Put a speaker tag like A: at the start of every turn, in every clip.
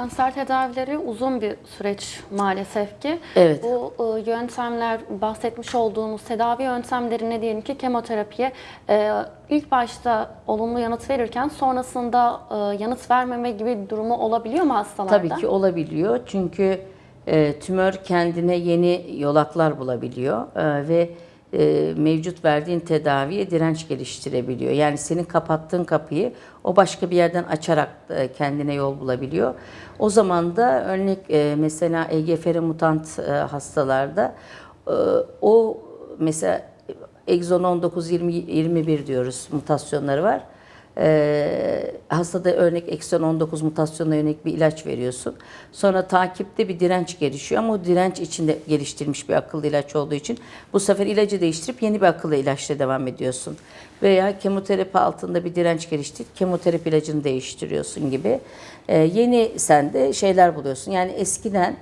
A: Kanser tedavileri uzun bir süreç maalesef ki.
B: Evet.
A: Bu e, yöntemler, bahsetmiş olduğumuz tedavi yöntemlerine diyelim ki kemoterapiye e, ilk başta olumlu yanıt verirken sonrasında e, yanıt vermeme gibi bir durumu olabiliyor mu hastalarda?
B: Tabii ki olabiliyor. Çünkü e, tümör kendine yeni yolaklar bulabiliyor e, ve e, mevcut verdiğin tedaviye direnç geliştirebiliyor. Yani senin kapattığın kapıyı o başka bir yerden açarak e, kendine yol bulabiliyor. O zaman da örnek e, mesela EGFR mutant e, hastalarda e, o mesela egzon 19 20 21 diyoruz mutasyonları var. Ee, hastada örnek ekson 19 mutasyonuna yönelik bir ilaç veriyorsun. Sonra takipte bir direnç gelişiyor ama o direnç içinde geliştirilmiş bir akıllı ilaç olduğu için bu sefer ilacı değiştirip yeni bir akıllı ilaçla devam ediyorsun. Veya kemoterapi altında bir direnç gelişti, kemoterapi ilacını değiştiriyorsun gibi. Ee, yeni sende şeyler buluyorsun. Yani eskiden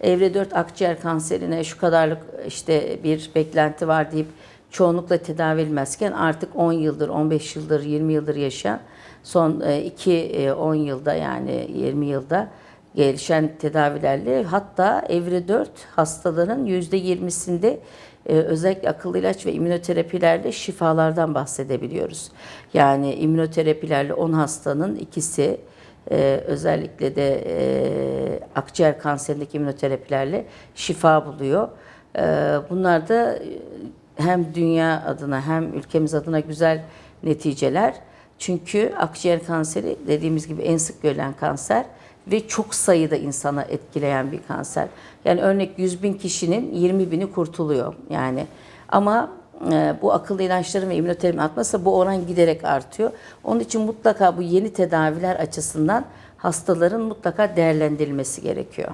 B: evre 4 akciğer kanserine şu kadarlık işte bir beklenti var deyip çoğunlukla tedavi edilmezken artık 10 yıldır, 15 yıldır, 20 yıldır yaşayan son 2-10 yılda yani 20 yılda gelişen tedavilerle hatta evre 4 hastaların %20'sinde e, özellikle akıllı ilaç ve immünoterapilerle şifalardan bahsedebiliyoruz. Yani immünoterapilerle 10 hastanın ikisi e, özellikle de e, akciğer kanserindeki immünoterapilerle şifa buluyor. E, bunlar da hem dünya adına hem ülkemiz adına güzel neticeler. Çünkü akciğer kanseri dediğimiz gibi en sık görülen kanser ve çok sayıda insana etkileyen bir kanser. Yani örnek 100 bin kişinin 20 bini kurtuluyor yani. Ama e, bu akıllı ilaçların ve immünoterapinin artmazsa bu oran giderek artıyor. Onun için mutlaka bu yeni tedaviler açısından hastaların mutlaka değerlendirilmesi gerekiyor.